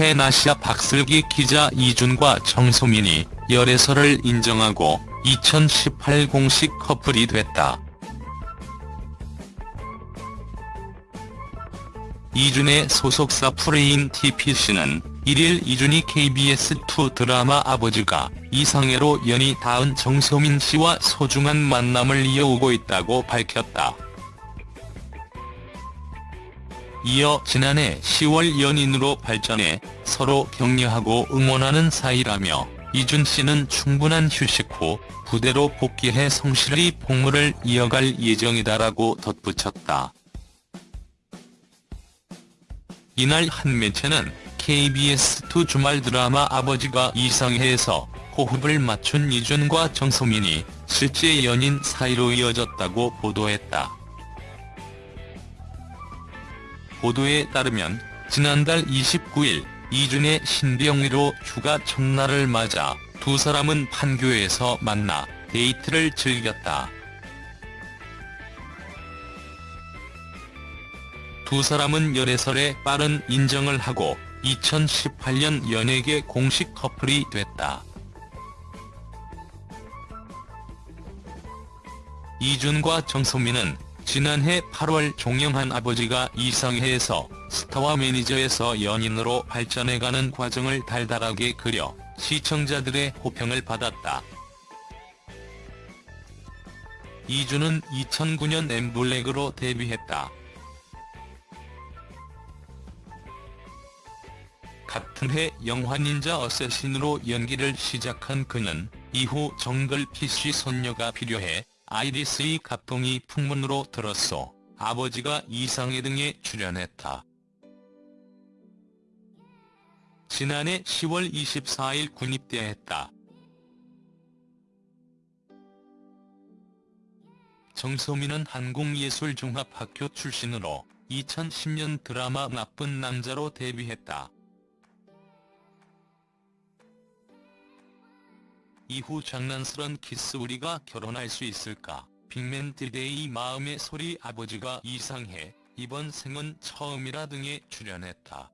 텐아시아 박슬기 기자 이준과 정소민이 열애설을 인정하고 2018 공식 커플이 됐다. 이준의 소속사 프레인 TPC는 1일 이준이 KBS2 드라마 아버지가 이상해로 연이 닿은 정소민 씨와 소중한 만남을 이어오고 있다고 밝혔다. 이어 지난해 10월 연인으로 발전해 서로 격려하고 응원하는 사이라며 이준 씨는 충분한 휴식 후 부대로 복귀해 성실히 복무를 이어갈 예정이다라고 덧붙였다. 이날 한 매체는 KBS2 주말 드라마 아버지가 이상해에서 호흡을 맞춘 이준과 정소민이 실제 연인 사이로 이어졌다고 보도했다. 보도에 따르면 지난달 29일 이준의 신병위로 휴가 첫날을 맞아 두 사람은 판교에서 만나 데이트를 즐겼다. 두 사람은 열애설에 빠른 인정을 하고 2018년 연예계 공식 커플이 됐다. 이준과 정소민은 지난해 8월 종영한 아버지가 이상해에서 스타와 매니저에서 연인으로 발전해가는 과정을 달달하게 그려 시청자들의 호평을 받았다. 이준은 2009년 엠블랙으로 데뷔했다. 같은 해 영화 닌자 어쌔신으로 연기를 시작한 그는 이후 정글 PC 손녀가 필요해 아이리스의 갑동이 풍문으로 들었소. 아버지가 이상해 등에 출연했다. 지난해 10월 24일 군입대했다. 정소민은 한국예술종합학교 출신으로 2010년 드라마 나쁜 남자로 데뷔했다. 이후 장난스런 키스 우리가 결혼할 수 있을까? 빅맨 디데이 마음의 소리 아버지가 이상해 이번 생은 처음이라 등에 출연했다.